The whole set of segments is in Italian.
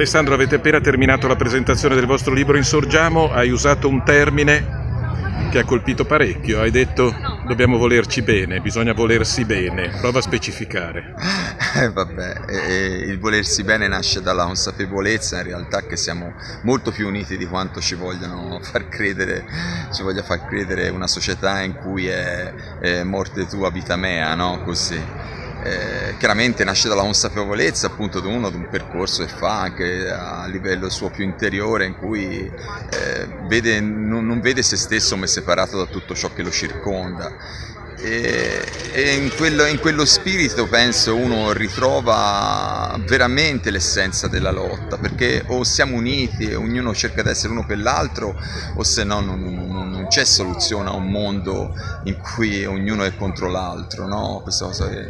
Alessandro, avete appena terminato la presentazione del vostro libro Insorgiamo, hai usato un termine che ha colpito parecchio, hai detto dobbiamo volerci bene, bisogna volersi bene, prova a specificare. Eh, vabbè, eh, il volersi bene nasce dalla consapevolezza in realtà che siamo molto più uniti di quanto ci vogliono far credere, ci voglia far credere una società in cui è, è morte tua, vita mea, no? Così eh, chiaramente nasce dalla consapevolezza appunto di uno di un percorso che fa anche a livello suo più interiore in cui eh, vede, non, non, vede se stesso come separato da tutto ciò che lo circonda e, e in, quello, in, quello, spirito penso uno ritrova veramente l'essenza della lotta perché o siamo uniti e ognuno cerca di essere uno per l'altro o se no non, non, non, c'è soluzione a un mondo in cui ognuno è contro l'altro no?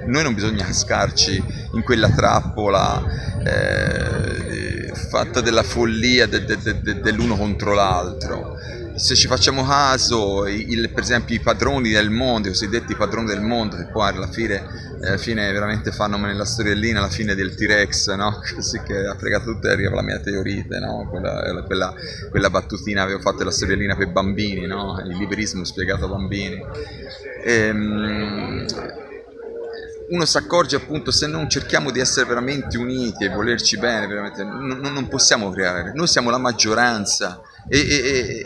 noi non bisogna cascarci in quella trappola eh, fatta della follia de, de, de, dell'uno contro l'altro se ci facciamo caso, il, per esempio i padroni del mondo, i cosiddetti padroni del mondo, che poi alla fine, alla fine veramente fanno nella storiellina alla fine del T-Rex, no? così che ha fregato tutto e arriva la mia teorite, no? quella, quella, quella, battutina avevo fatto la storiellina per bambini, no? il liberismo spiegato a bambini. Ehm, uno si accorge appunto se non cerchiamo di essere veramente uniti e volerci bene, non, non possiamo creare, noi siamo la maggioranza e, e,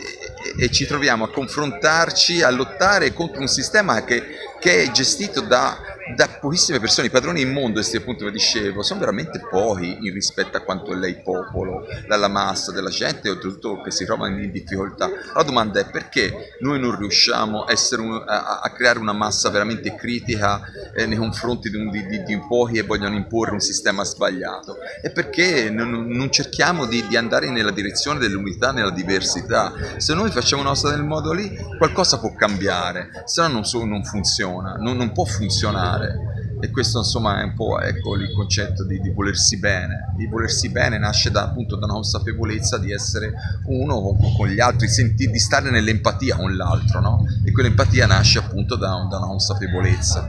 ci troviamo a confrontarci, a lottare contro un sistema che, che è gestito da da pochissime persone, i padroni immondi, appunto come dicevo, sono veramente pochi in rispetto a quanto è lei popolo, dalla massa della gente, oltretutto che si trova in difficoltà. La domanda è perché noi non riusciamo a, un, a, a creare una massa veramente critica eh, nei confronti di, un, di, di, di, pochi e vogliono imporre un sistema sbagliato? E perché non, non cerchiamo di, andare nella direzione dell'unità, nella diversità? Se noi facciamo una cosa nel modo lì, qualcosa può cambiare, se no non, so, non funziona, non, non può funzionare fare. E questo insomma è un po' ecco, il concetto di, di, volersi bene. Di volersi bene nasce da, appunto da una consapevolezza di essere uno con, con gli altri senti, di stare nell'empatia con l'altro no? e quell'empatia nasce appunto da, da una consapevolezza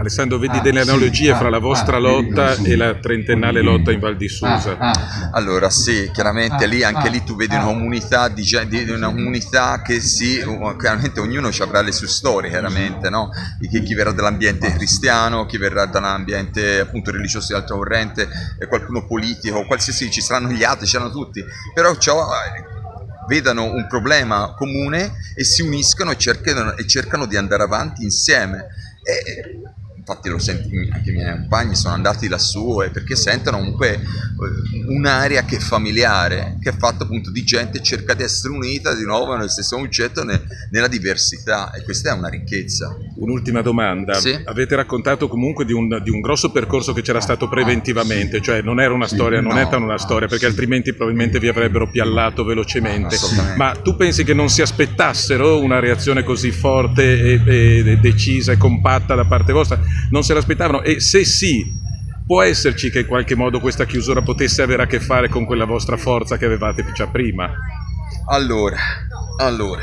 Alessandro, vedi ah, delle analogie sì, fra la ah, vostra ah, lotta sì. e la trentennale lotta in Val di Susa? Ah, ah. allora sì, chiaramente lì, anche lì tu vedi una comunità, di, di una comunità che si, chiaramente ognuno avrà le sue storie, chiaramente, no? chi, chi verrà dall'ambiente cristiano, chi verrà dall'ambiente appunto religioso di altra corrente, qualcuno politico, qualsiasi, ci saranno gli altri, ci saranno tutti, però ciò vedano un problema comune e si uniscono e cercano, e cercano di andare avanti insieme. E, infatti lo senti, anche i miei compagni sono andati lassù eh, perché sentono comunque eh, un'area che è familiare, che è fatta appunto di gente che cerca di essere unita di nuovo nello stesso concetto nella diversità e questa è una ricchezza. Un'ultima domanda, sì? avete raccontato comunque di un, di un, grosso percorso che c'era stato preventivamente, cioè non era una storia, non no, è stata una storia perché altrimenti probabilmente vi avrebbero piallato velocemente, ma tu pensi che non si aspettassero una reazione così forte e, e decisa e compatta da parte vostra? Non se l'aspettavano e se sì, può esserci che in qualche modo questa chiusura potesse avere a che fare con quella vostra forza che avevate già prima? Allora, allora,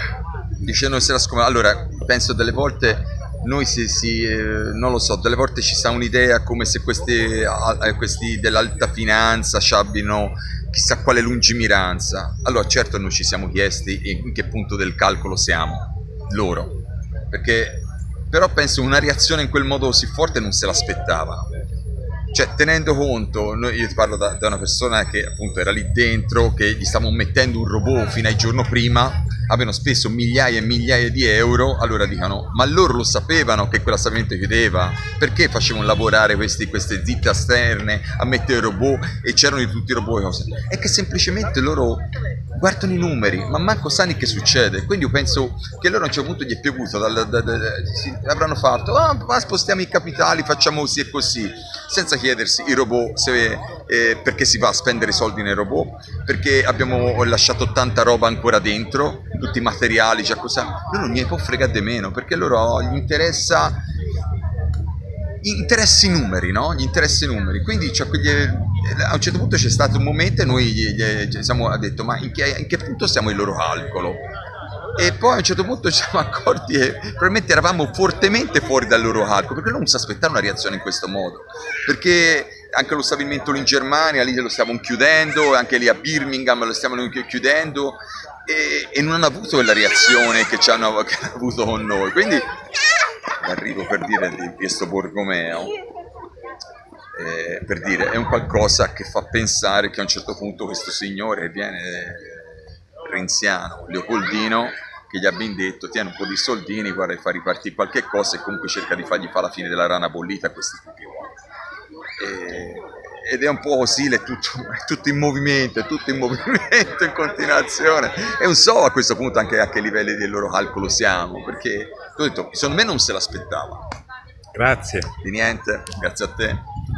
dice non se la scommetto, allora penso delle volte noi si, si eh, non lo so, delle volte ci sta un'idea come se questi, eh, questi dell'alta finanza abbiano chissà quale lungimiranza. Allora certo noi ci siamo chiesti in che punto del calcolo siamo, loro, perché però penso una reazione in quel modo così forte non se l'aspettavano. Cioè, tenendo conto, io ti parlo da, da, una persona che appunto era lì dentro, che gli stavamo mettendo un robot fino al giorno prima, avevano speso migliaia e migliaia di euro, allora dicono, ma loro lo sapevano che quella stabilimento chiudeva? Perché facevano lavorare questi, queste zitte esterne a mettere robot e c'erano di tutti i robot e cose? È che semplicemente loro guardano i numeri, ma manco sanno che succede. Quindi io penso che loro a un certo punto gli è piovuto, dal, da, da, si, avranno fatto, ah, ma spostiamo i capitali, facciamo così e così, senza chiedersi i robot se, eh, perché si va a spendere soldi nei robot, perché abbiamo lasciato tanta roba ancora dentro, tutti i materiali, già cosa. Loro non gli può fregare di meno, perché loro gli interessa interessi numeri, no? Gli interessi numeri. Quindi cioè, quegli, a un certo punto c'è stato un momento e noi gli, gli, siamo detto ma in che, in che punto siamo il loro calcolo? E poi a un certo punto ci siamo accorti che probabilmente eravamo fortemente fuori dal loro calcolo, perché non si aspettavano una reazione in questo modo, perché anche lo stabilimento in Germania, lì lo stiamo chiudendo, anche lì a Birmingham lo stiamo chiudendo e, e non hanno avuto quella reazione che, hanno, che hanno avuto con noi. Quindi arrivo per dire di questo Borgomeo, eh, per dire, è un qualcosa che fa pensare che a un certo punto questo signore viene eh, renziano, Leopoldino, che gli abbia detto tieni un po' di soldini, guarda e fa ripartire qualche cosa e comunque cerca di fargli fare la fine della rana bollita a questi tipi ed è un po' così, è tutto, è tutto, in movimento, è tutto in movimento, in continuazione. E non so a questo punto anche a che livelli del loro calcolo siamo, perché ho detto, secondo me non se l'aspettava. Grazie. Di niente, grazie a te.